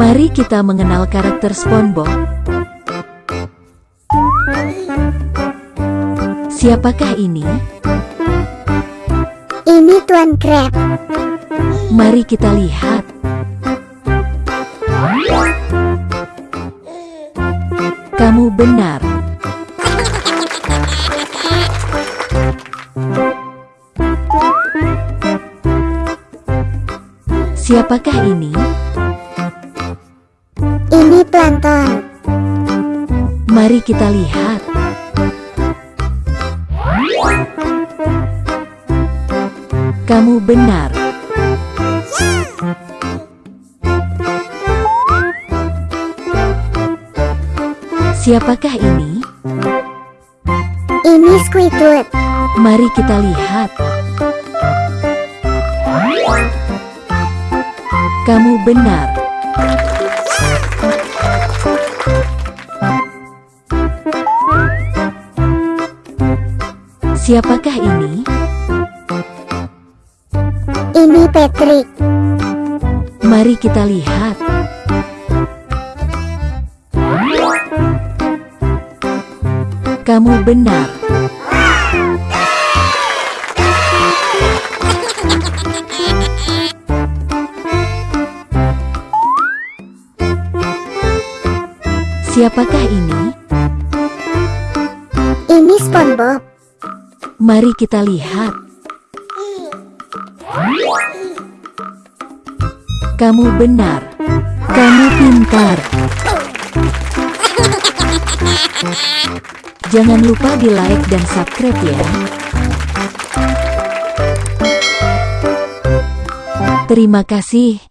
Mari kita mengenal karakter SpongeBob. Siapakah ini? Ini Tuan Crab. Mari kita lihat. Kamu benar. Siapakah ini? Plankton. Mari kita lihat. Kamu benar. Siapakah ini? Ini Squidward. Mari kita lihat. Kamu benar. Siapakah ini? Ini Patrick. Mari kita lihat. Kamu benar. Siapakah ini? Ini SpongeBob. Mari kita lihat. Kamu benar. Kamu pintar. Jangan lupa di like dan subscribe ya. Terima kasih.